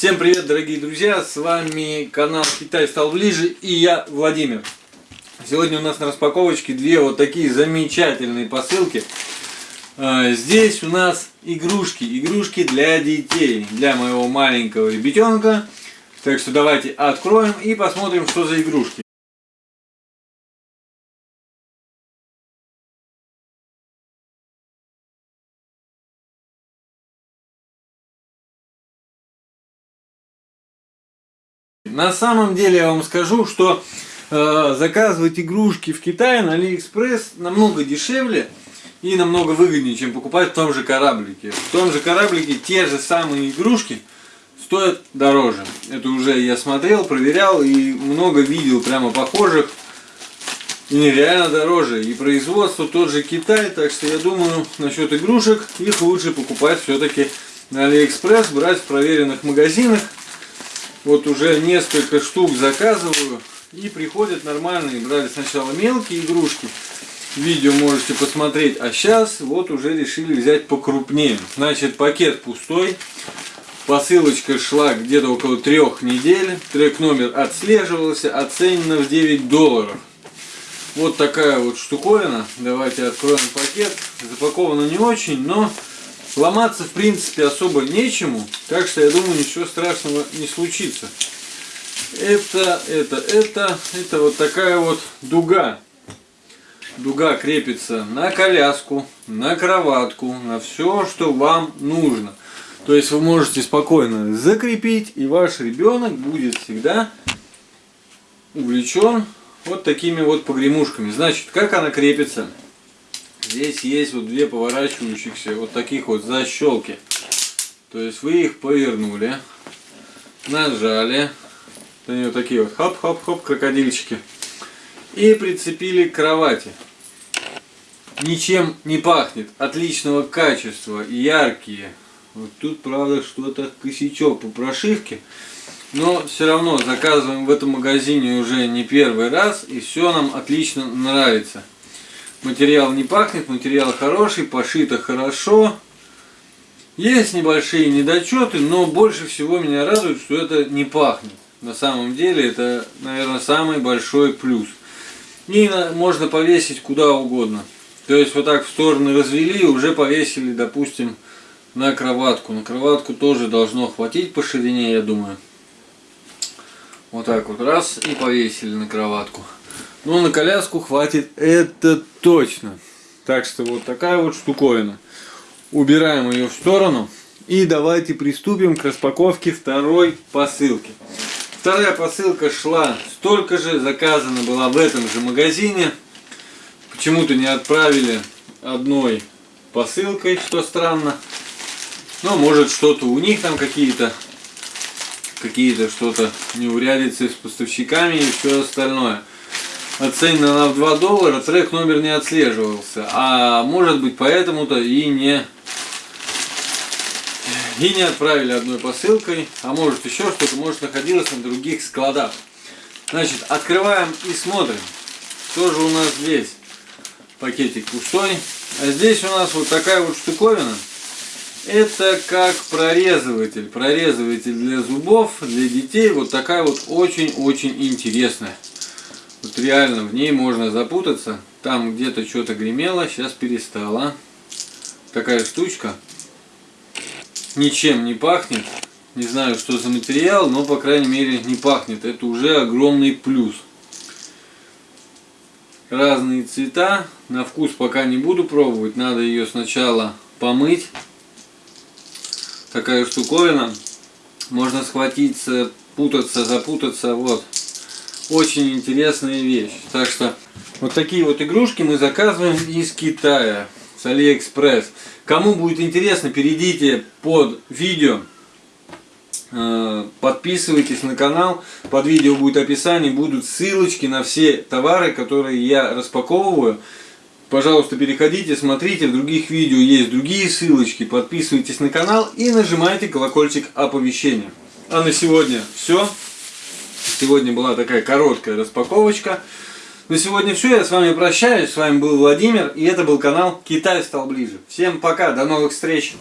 Всем привет, дорогие друзья! С вами канал Китай стал ближе и я, Владимир. Сегодня у нас на распаковочке две вот такие замечательные посылки. А, здесь у нас игрушки, игрушки для детей, для моего маленького ребятенка. Так что давайте откроем и посмотрим, что за игрушки. На самом деле я вам скажу, что э, заказывать игрушки в Китае на Алиэкспресс намного дешевле и намного выгоднее, чем покупать в том же кораблике. В том же кораблике те же самые игрушки стоят дороже. Это уже я смотрел, проверял и много видел прямо похожих. И нереально дороже. И производство тот же Китай, так что я думаю, насчет игрушек, их лучше покупать все-таки на Алиэкспресс, брать в проверенных магазинах. Вот уже несколько штук заказываю и приходят нормальные. Брали сначала мелкие игрушки, видео можете посмотреть, а сейчас вот уже решили взять покрупнее. Значит, пакет пустой, посылочка шла где-то около трех недель, трек номер отслеживался, оценено в 9 долларов. Вот такая вот штуковина. Давайте откроем пакет. Запаковано не очень, но Ломаться, в принципе, особо нечему, так что я думаю, ничего страшного не случится. Это, это, это, это вот такая вот дуга. Дуга крепится на коляску, на кроватку, на все, что вам нужно. То есть вы можете спокойно закрепить, и ваш ребенок будет всегда увлечен вот такими вот погремушками. Значит, как она крепится? Здесь есть вот две поворачивающихся вот таких вот защелки. То есть вы их повернули, нажали, они вот такие вот хоп-хоп-хоп крокодильчики, и прицепили к кровати. Ничем не пахнет, отличного качества, яркие. Вот тут, правда, что-то косячок по прошивке. Но все равно заказываем в этом магазине уже не первый раз, и все нам отлично нравится. Материал не пахнет, материал хороший, пошито хорошо. Есть небольшие недочеты, но больше всего меня радует, что это не пахнет. На самом деле это, наверное, самый большой плюс. И можно повесить куда угодно. То есть вот так в стороны развели, уже повесили, допустим, на кроватку. На кроватку тоже должно хватить по ширине, я думаю. Вот так вот раз и повесили на кроватку. Ну, на коляску хватит это точно. Так что вот такая вот штуковина. Убираем ее в сторону. И давайте приступим к распаковке второй посылки. Вторая посылка шла столько же, заказана была в этом же магазине. Почему-то не отправили одной посылкой, что странно. Но может что-то у них там какие-то какие-то что-то неурядицы с поставщиками и все остальное оценена она в 2 доллара, трек номер не отслеживался. А может быть поэтому-то и не, и не отправили одной посылкой, а может еще что-то, может находилось на других складах. Значит, открываем и смотрим, что же у нас здесь. Пакетик пустой. А здесь у нас вот такая вот штуковина. Это как прорезыватель. Прорезыватель для зубов, для детей. Вот такая вот очень-очень интересная. Вот реально в ней можно запутаться. Там где-то что-то гремело, сейчас перестало. Такая штучка. Ничем не пахнет. Не знаю, что за материал, но, по крайней мере, не пахнет. Это уже огромный плюс. Разные цвета. На вкус пока не буду пробовать. Надо ее сначала помыть. Такая штуковина. Можно схватиться, путаться, запутаться. Вот очень интересная вещь. Так что вот такие вот игрушки мы заказываем из Китая, с Алиэкспресс. Кому будет интересно, перейдите под видео, э, подписывайтесь на канал, под видео будет описание, будут ссылочки на все товары, которые я распаковываю. Пожалуйста, переходите, смотрите, в других видео есть другие ссылочки, подписывайтесь на канал и нажимайте колокольчик оповещения. А на сегодня все. Сегодня была такая короткая распаковочка. На сегодня все, я с вами прощаюсь. С вами был Владимир, и это был канал Китай стал ближе. Всем пока, до новых встреч!